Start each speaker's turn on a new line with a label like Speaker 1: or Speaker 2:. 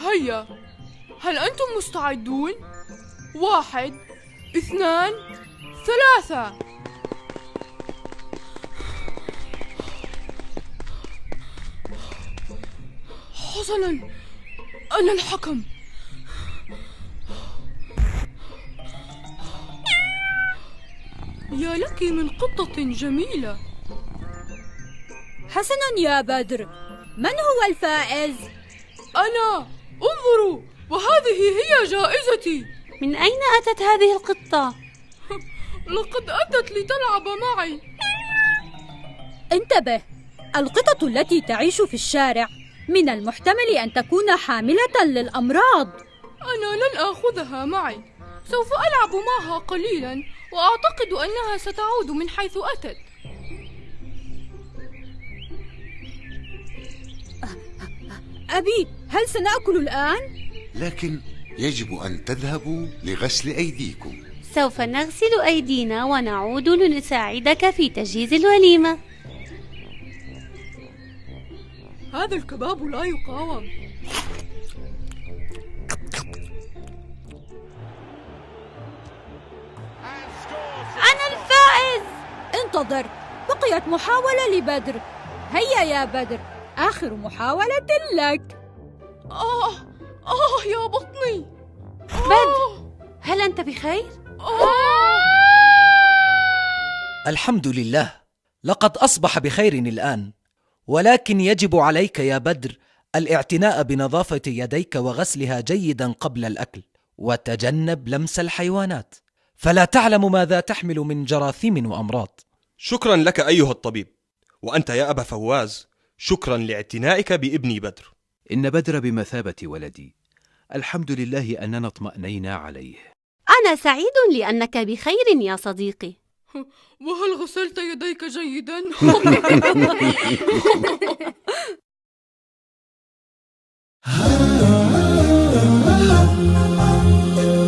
Speaker 1: هيا هل أنتم مستعدون؟ واحد اثنان ثلاثة حسنا أنا الحكم يا لك من قطة جميلة
Speaker 2: حسنا يا بدر من هو الفائز؟
Speaker 1: أنا انظروا وهذه هي جائزتي.
Speaker 3: من أين أتت هذه القطة؟
Speaker 1: لقد أتت لتلعب معي.
Speaker 2: انتبه القطط التي تعيش في الشارع من المحتمل أن تكون حاملة للأمراض.
Speaker 1: أنا لن آخذها معي. سوف ألعب معها قليلا وأعتقد أنها ستعود من حيث أتت.
Speaker 2: أبي هل سنأكل الآن؟
Speaker 4: لكن يجب أن تذهبوا لغسل أيديكم.
Speaker 3: سوف نغسل أيدينا ونعود لنساعدك في تجهيز الوليمة.
Speaker 1: هذا الكباب لا يقاوم.
Speaker 3: أنا الفائز!
Speaker 2: انتظر. بقيت محاولة لبدر. هيا يا بدر. آخر محاولة لك.
Speaker 1: آه آه يا بطني.
Speaker 3: بدر هل أنت بخير؟
Speaker 1: آه.
Speaker 5: الحمد لله. لقد أصبح بخير الآن ولكن يجب عليك يا بدر الاعتناء بنظافة يديك وغسلها جيدا قبل الأكل وتجنب لمس الحيوانات. فلا تعلم ماذا تحمل من جراثيم وأمراض.
Speaker 6: شكرا لك أيها الطبيب وأنت يا أبا فواز شكرا لاعتنائك بابني بدر.
Speaker 7: إن بدر بمثابة ولدي. الحمد لله أننا اطمأنينا عليه.
Speaker 3: أنا سعيد لأنك بخير يا صديقي.
Speaker 1: وهل غسلت يديك جيدا؟